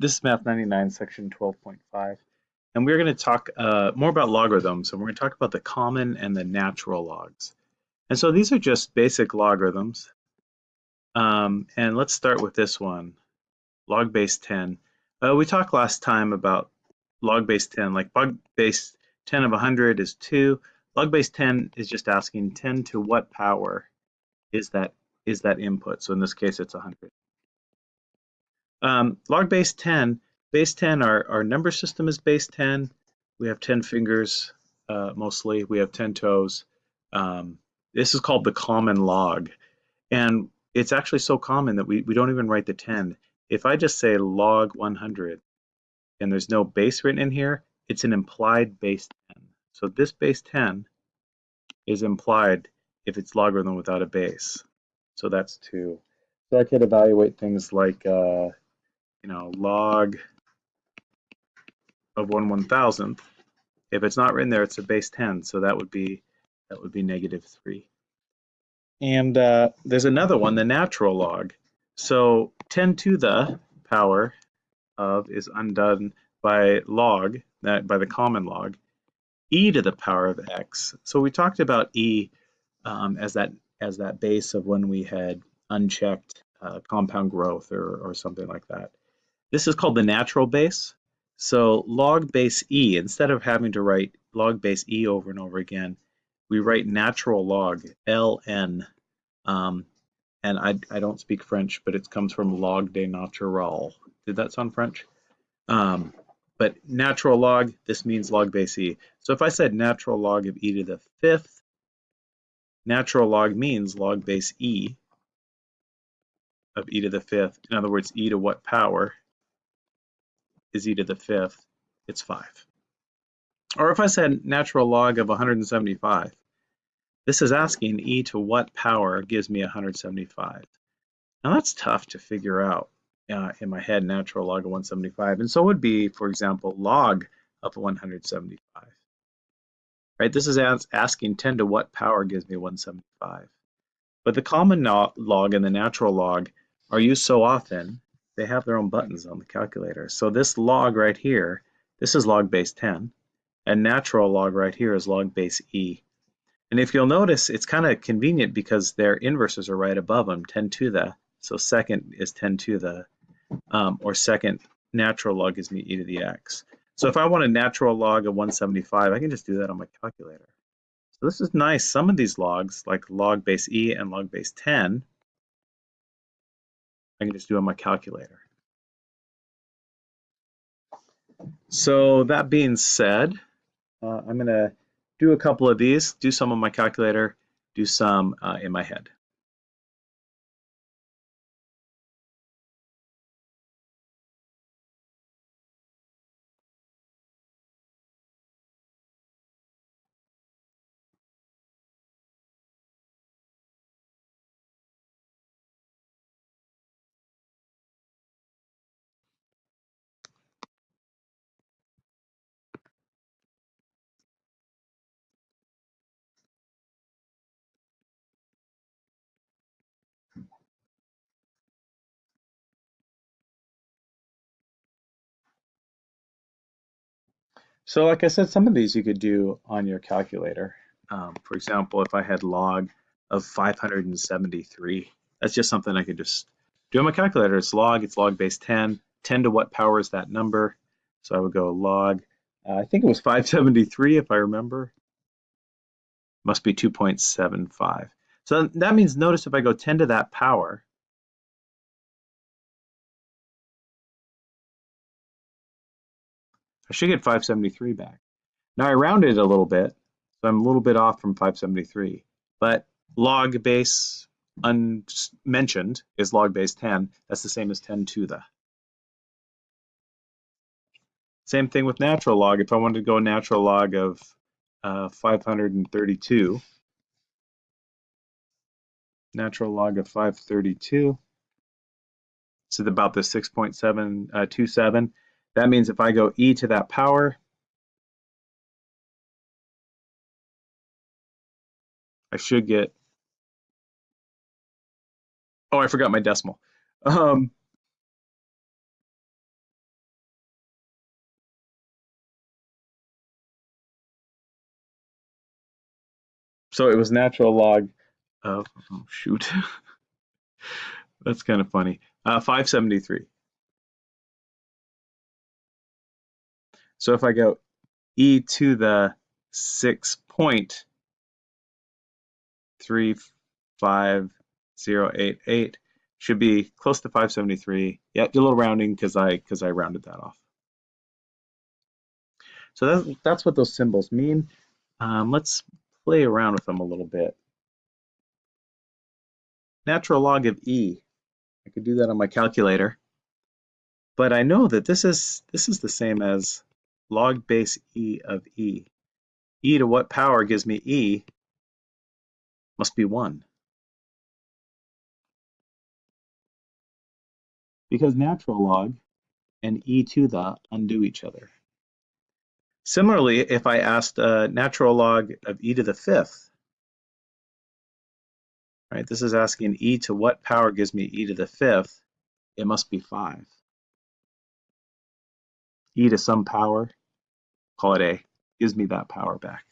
This is Math 99, section 12.5. And we're going to talk uh, more about logarithms, and we're going to talk about the common and the natural logs. And so these are just basic logarithms. Um, and let's start with this one, log base 10. Uh, we talked last time about log base 10, like log base 10 of 100 is 2. Log base 10 is just asking 10 to what power is that is that input. So in this case, it's 100. Um, log base 10, base 10, our, our number system is base 10. We have 10 fingers uh, mostly. We have 10 toes. Um, this is called the common log. And it's actually so common that we, we don't even write the 10. If I just say log 100 and there's no base written in here, it's an implied base 10. So this base 10 is implied if it's logarithm without a base. So that's 2. So I could evaluate things like uh, you know, log of one one thousandth. If it's not written there, it's a base 10, so that would be that would be negative three. And uh, there's another one, the natural log. So 10 to the power of is undone by log, that by the common log, e to the power of x. So we talked about e um, as that as that base of when we had unchecked uh, compound growth or, or something like that. This is called the natural base. So log base e, instead of having to write log base e over and over again, we write natural log, ln. Um, and I, I don't speak French, but it comes from log de natural. Did that sound French? Um, but natural log, this means log base e. So if I said natural log of e to the fifth, natural log means log base e of e to the fifth. In other words, e to what power? Is e to the fifth, it's 5. Or if I said natural log of 175, this is asking e to what power gives me 175. Now that's tough to figure out uh, in my head, natural log of 175. And so it would be, for example, log of 175. Right, this is asking 10 to what power gives me 175. But the common log and the natural log are used so often they have their own buttons on the calculator. So this log right here, this is log base 10, and natural log right here is log base e. And if you'll notice, it's kind of convenient because their inverses are right above them, 10 to the. So second is 10 to the, um, or second natural log gives me e to the x. So if I want a natural log of 175, I can just do that on my calculator. So this is nice. Some of these logs, like log base e and log base 10, I can just do on my calculator. So that being said, uh, I'm going to do a couple of these, do some on my calculator, do some uh, in my head. So like I said, some of these you could do on your calculator. Um, for example, if I had log of 573, that's just something I could just do on my calculator. It's log, it's log base 10. 10 to what power is that number? So I would go log, uh, I think it was 573 if I remember. Must be 2.75. So that means notice if I go 10 to that power, I should get 573 back. Now I rounded a little bit, so I'm a little bit off from 573. But log base unmentioned is log base 10. That's the same as 10 to the. Same thing with natural log. If I wanted to go natural log of uh, 532, natural log of 532, it's about the 6.727. That means if I go e to that power, I should get, oh, I forgot my decimal. Um, so it was natural log of, oh, shoot, that's kind of funny, uh, 573. So if I go e to the 6.35088 should be close to 573. Yeah, do a little rounding because I because I rounded that off. So that's, that's what those symbols mean. Um, let's play around with them a little bit. Natural log of e. I could do that on my calculator. But I know that this is this is the same as log base e of e. e to what power gives me e must be 1. Because natural log and e to the undo each other. Similarly, if I asked a natural log of e to the fifth, right, this is asking e to what power gives me e to the fifth, it must be 5. E to some power call it A, gives me that power back.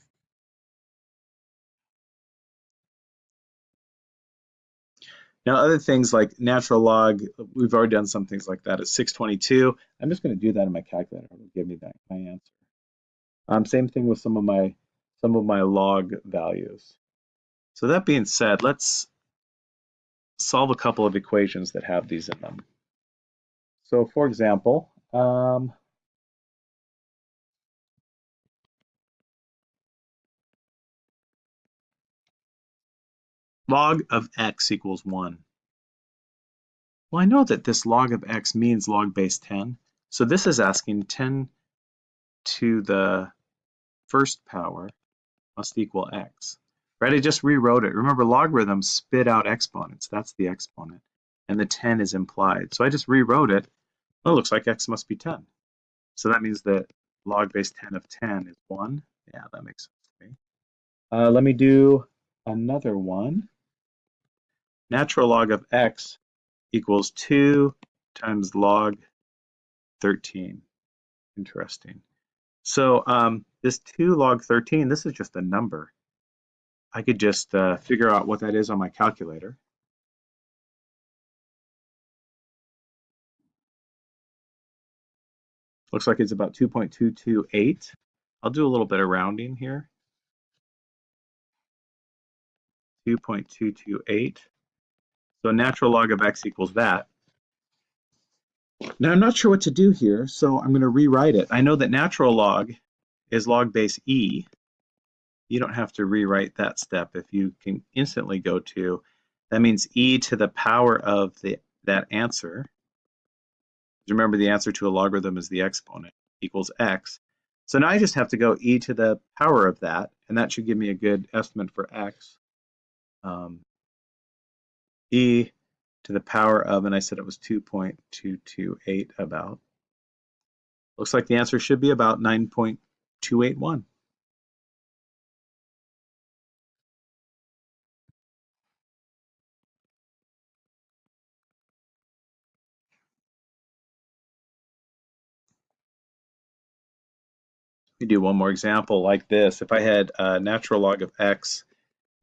Now, other things like natural log, we've already done some things like that at 622. I'm just going to do that in my calculator. It'll give me back my answer. Um, same thing with some of my some of my log values. So that being said, let's solve a couple of equations that have these in them. So for example, um, log of x equals 1. Well, I know that this log of x means log base 10. So this is asking 10 to the first power must equal x. Right, I just rewrote it. Remember, logarithms spit out exponents. That's the exponent. And the 10 is implied. So I just rewrote it. Well, it looks like x must be 10. So that means that log base 10 of 10 is 1. Yeah, that makes sense to me. Uh, let me do another one natural log of x equals 2 times log 13. Interesting. So um, this 2 log 13, this is just a number. I could just uh, figure out what that is on my calculator. Looks like it's about 2.228. I'll do a little bit of rounding here. 2.228. So natural log of x equals that. Now I'm not sure what to do here, so I'm going to rewrite it. I know that natural log is log base e. You don't have to rewrite that step if you can instantly go to, that means e to the power of the that answer. Remember the answer to a logarithm is the exponent equals x. So now I just have to go e to the power of that, and that should give me a good estimate for x. Um, e to the power of, and I said it was 2.228 about. Looks like the answer should be about 9.281. We do one more example like this. If I had a natural log of x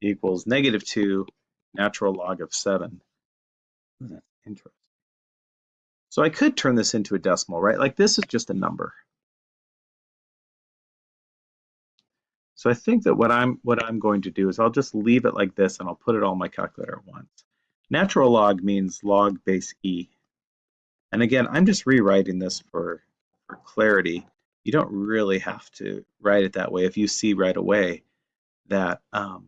equals negative 2 natural log of 7. That's interesting. So I could turn this into a decimal, right? Like this is just a number. So I think that what I'm what I'm going to do is I'll just leave it like this and I'll put it all in my calculator at once. Natural log means log base e. And again, I'm just rewriting this for, for clarity. You don't really have to write it that way if you see right away that um,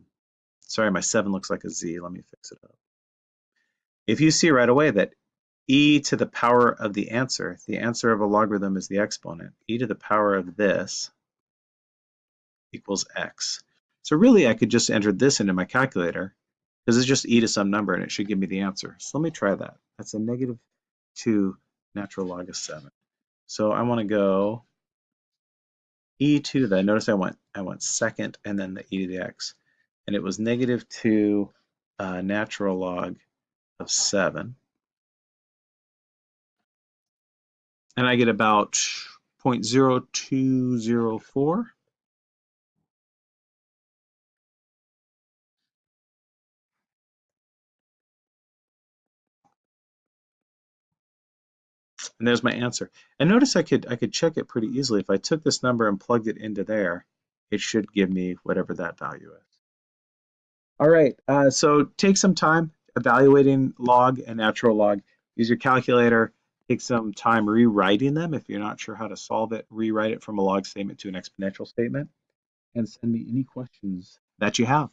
Sorry, my 7 looks like a Z. Let me fix it up. If you see right away that e to the power of the answer, the answer of a logarithm is the exponent, e to the power of this equals x. So really I could just enter this into my calculator because it's just e to some number and it should give me the answer. So let me try that. That's a negative 2 natural log of 7. So I want to go e to the, notice I went, I went second and then the e to the x and it was negative 2 uh, natural log of 7. And I get about 0 0.0204. and there's my answer. And notice I could I could check it pretty easily. If I took this number and plugged it into there, it should give me whatever that value is. All right, uh, so take some time evaluating log and natural log. Use your calculator, take some time rewriting them. If you're not sure how to solve it, rewrite it from a log statement to an exponential statement and send me any questions that you have.